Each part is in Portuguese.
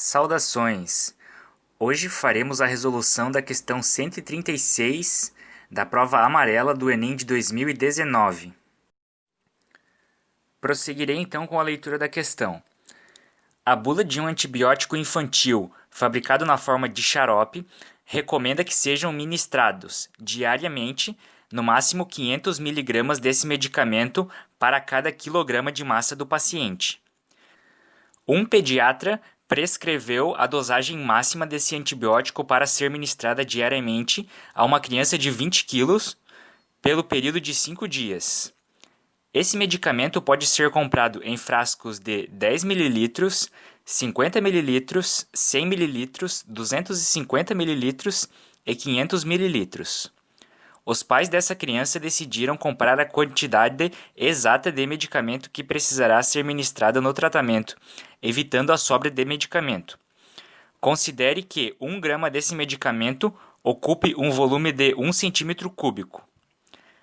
Saudações! Hoje faremos a resolução da questão 136 da prova amarela do Enem de 2019. Prosseguirei então com a leitura da questão. A bula de um antibiótico infantil fabricado na forma de xarope recomenda que sejam ministrados diariamente no máximo 500 mg desse medicamento para cada quilograma de massa do paciente. Um pediatra prescreveu a dosagem máxima desse antibiótico para ser ministrada diariamente a uma criança de 20 quilos pelo período de 5 dias. Esse medicamento pode ser comprado em frascos de 10 ml, 50 ml, 100 ml, 250 ml e 500 ml. Os pais dessa criança decidiram comprar a quantidade exata de medicamento que precisará ser ministrada no tratamento, evitando a sobra de medicamento. Considere que 1 grama desse medicamento ocupe um volume de 1 cm cúbico.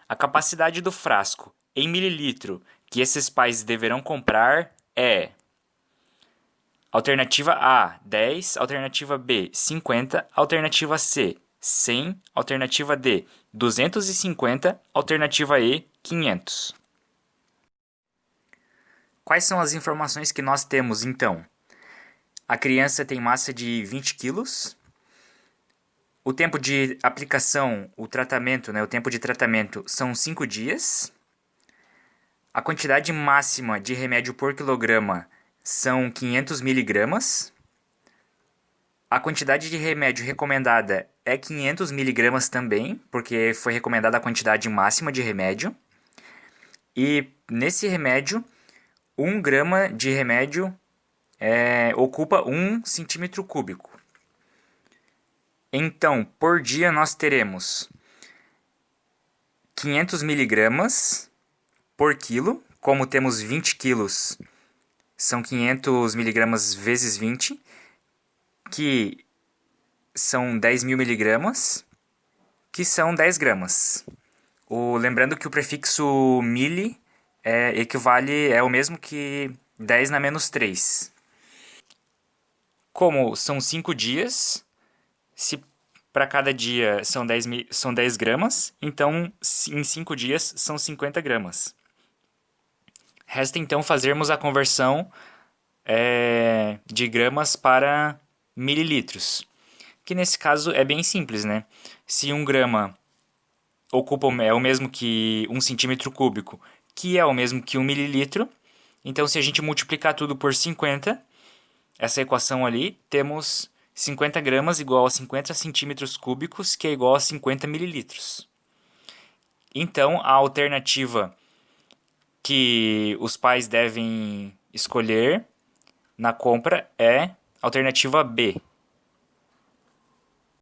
A capacidade do frasco, em mililitro, que esses pais deverão comprar é Alternativa A, 10, alternativa B, 50, alternativa C, 100, alternativa D, 250, alternativa E, 500. Quais são as informações que nós temos então? A criança tem massa de 20 quilos. O tempo de aplicação, o tratamento, né, o tempo de tratamento são 5 dias. A quantidade máxima de remédio por quilograma são 500 miligramas. A quantidade de remédio recomendada é 500 miligramas também, porque foi recomendada a quantidade máxima de remédio. E nesse remédio, 1 grama de remédio é, ocupa 1 centímetro cúbico. Então, por dia nós teremos 500 miligramas por quilo, como temos 20 quilos, são 500 miligramas vezes 20, que são 10 mil miligramas, que são 10 gramas. O, lembrando que o prefixo mili é, equivale, é o mesmo que 10 na menos 3. Como são 5 dias, se para cada dia são 10, são 10 gramas, então em 5 dias são 50 gramas. Resta então fazermos a conversão é, de gramas para mililitros, que nesse caso é bem simples, né? Se um grama ocupa é o mesmo que um centímetro cúbico, que é o mesmo que um mililitro, então se a gente multiplicar tudo por 50, essa equação ali, temos 50 gramas igual a 50 centímetros cúbicos, que é igual a 50 mililitros. Então, a alternativa que os pais devem escolher na compra é Alternativa B,